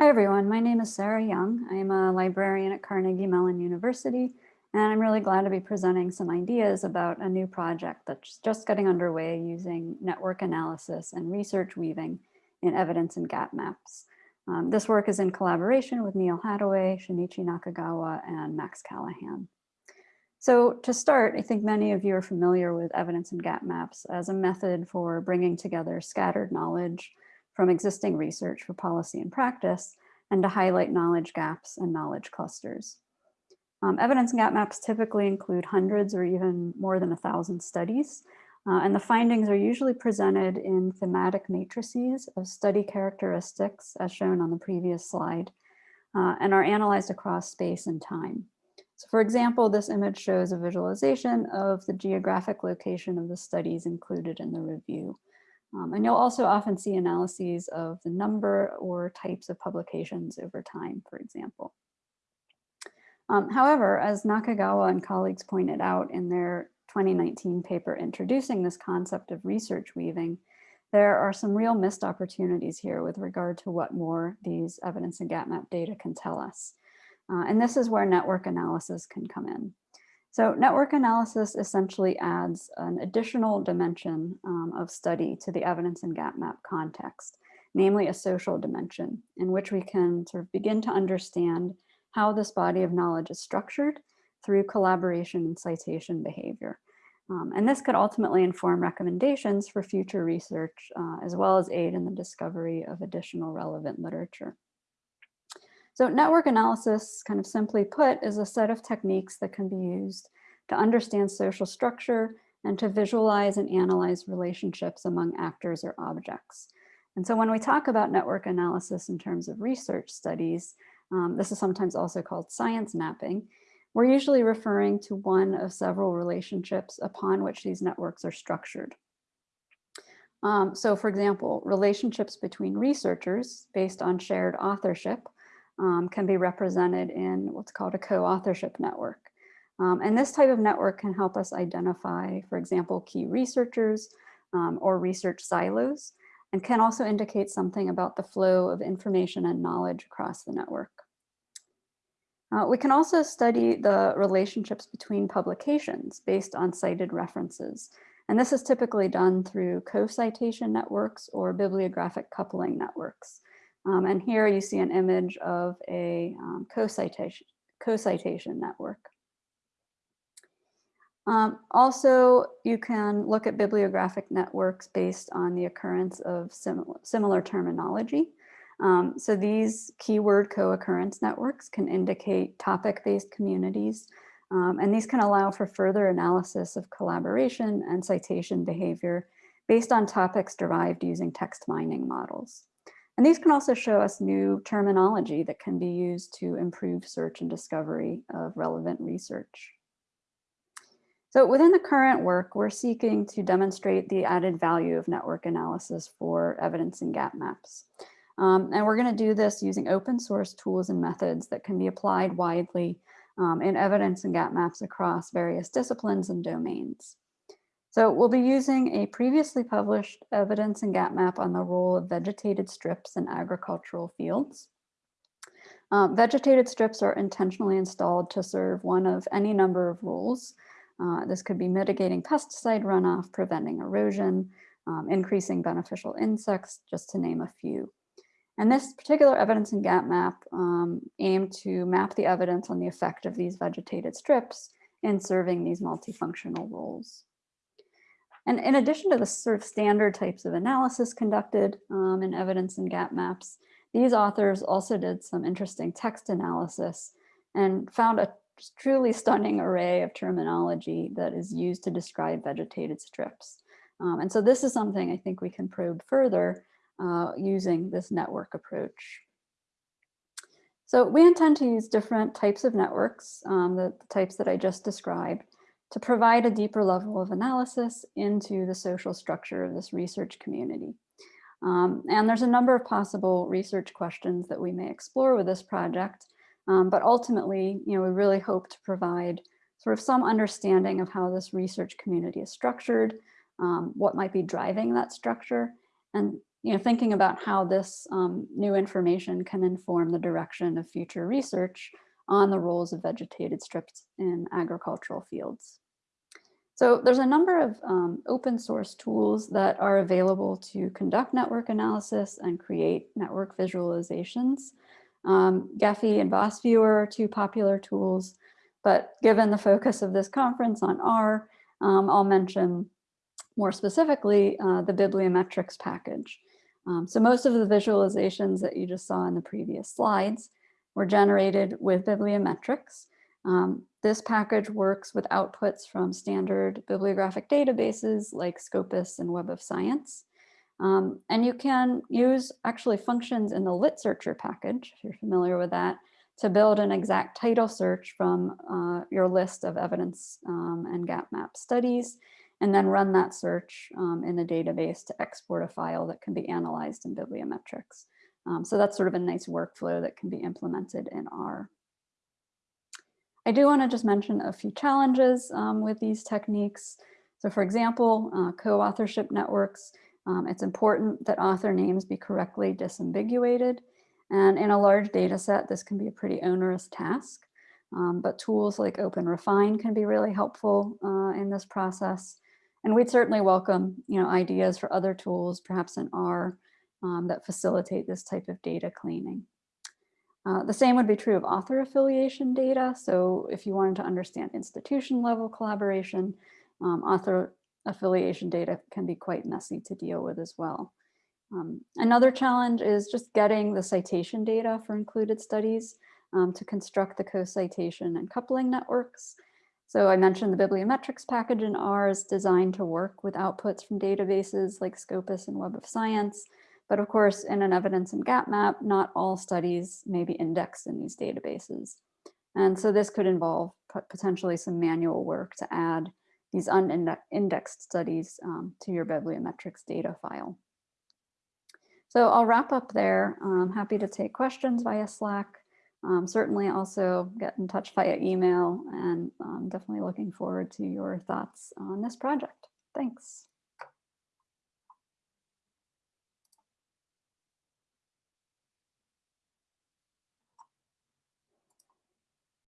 Hi everyone, my name is Sarah Young. I'm a librarian at Carnegie Mellon University, and I'm really glad to be presenting some ideas about a new project that's just getting underway using network analysis and research weaving in evidence and gap maps. Um, this work is in collaboration with Neal Haddaway, Shinichi Nakagawa, and Max Callaghan. So to start, I think many of you are familiar with evidence and gap maps as a method for bringing together scattered knowledge from existing research for policy and practice, and to highlight knowledge gaps and knowledge clusters. Um, evidence gap maps typically include hundreds or even more than a thousand studies, uh, and the findings are usually presented in thematic matrices of study characteristics, as shown on the previous slide, uh, and are analyzed across space and time. So for example, this image shows a visualization of the geographic location of the studies included in the review. Um, and you'll also often see analyses of the number or types of publications over time, for example. Um, however, as Nakagawa and colleagues pointed out in their 2019 paper introducing this concept of research weaving, there are some real missed opportunities here with regard to what more these evidence and gap map data can tell us. Uh, and this is where network analysis can come in. So network analysis essentially adds an additional dimension um, of study to the evidence and gap map context, namely a social dimension in which we can sort of begin to understand how this body of knowledge is structured through collaboration and citation behavior. Um, and this could ultimately inform recommendations for future research, uh, as well as aid in the discovery of additional relevant literature. So network analysis, kind of simply put, is a set of techniques that can be used to understand social structure and to visualize and analyze relationships among actors or objects. And so when we talk about network analysis in terms of research studies, um, this is sometimes also called science mapping, we're usually referring to one of several relationships upon which these networks are structured. Um, so for example, relationships between researchers based on shared authorship um, can be represented in what's called a co-authorship network. Um, and this type of network can help us identify, for example, key researchers um, or research silos, and can also indicate something about the flow of information and knowledge across the network. Uh, we can also study the relationships between publications based on cited references. And this is typically done through co-citation networks or bibliographic coupling networks. Um, and here you see an image of a um, co-citation co network. Um, also, you can look at bibliographic networks based on the occurrence of similar, similar terminology. Um, so these keyword co-occurrence networks can indicate topic-based communities, um, and these can allow for further analysis of collaboration and citation behavior based on topics derived using text mining models. And these can also show us new terminology that can be used to improve search and discovery of relevant research. So within the current work, we're seeking to demonstrate the added value of network analysis for evidence and gap maps. Um, and we're gonna do this using open source tools and methods that can be applied widely um, in evidence and gap maps across various disciplines and domains. So we'll be using a previously published evidence and gap map on the role of vegetated strips in agricultural fields. Um, vegetated strips are intentionally installed to serve one of any number of roles. Uh, this could be mitigating pesticide runoff, preventing erosion, um, increasing beneficial insects, just to name a few. And this particular evidence and gap map um, aimed to map the evidence on the effect of these vegetated strips in serving these multifunctional roles. And in addition to the sort of standard types of analysis conducted um, in evidence and gap maps, these authors also did some interesting text analysis and found a truly stunning array of terminology that is used to describe vegetated strips. Um, and so this is something I think we can probe further uh, using this network approach. So we intend to use different types of networks, um, the, the types that I just described, to provide a deeper level of analysis into the social structure of this research community. Um, and there's a number of possible research questions that we may explore with this project, um, but ultimately, you know, we really hope to provide sort of some understanding of how this research community is structured, um, what might be driving that structure, and you know, thinking about how this um, new information can inform the direction of future research on the roles of vegetated strips in agricultural fields. So there's a number of um, open source tools that are available to conduct network analysis and create network visualizations. Um, Gephi and VOSviewer are two popular tools, but given the focus of this conference on R, um, I'll mention more specifically uh, the bibliometrix package. Um, so most of the visualizations that you just saw in the previous slides were generated with bibliometrix. Um, this package works with outputs from standard bibliographic databases like Scopus and Web of Science. Um, and you can use actually functions in the litsearchr package, if you're familiar with that, to build an exact title search from uh, your list of evidence um, and gap map studies, and then run that search um, in the database to export a file that can be analyzed in bibliometrix. Um, so that's sort of a nice workflow that can be implemented in R. I do want to just mention a few challenges um, with these techniques. So for example, uh, co-authorship networks, um, it's important that author names be correctly disambiguated. And in a large data set, this can be a pretty onerous task. Um, but tools like OpenRefine can be really helpful uh, in this process. And we'd certainly welcome you know, ideas for other tools, perhaps in R, um, that facilitate this type of data cleaning. Uh, the same would be true of author affiliation data. So if you wanted to understand institution level collaboration, um, author affiliation data can be quite messy to deal with as well. Um, another challenge is just getting the citation data for included studies um, to construct the co-citation and coupling networks. So I mentioned the bibliometrix package in R is designed to work with outputs from databases like Scopus and Web of Science. But of course, in an evidence and gap map, not all studies may be indexed in these databases. And so this could involve potentially some manual work to add these unindexed studies um, to your bibliometrix data file. So I'll wrap up there. I'm happy to take questions via Slack. Um, certainly also get in touch via email and I'm definitely looking forward to your thoughts on this project. Thanks.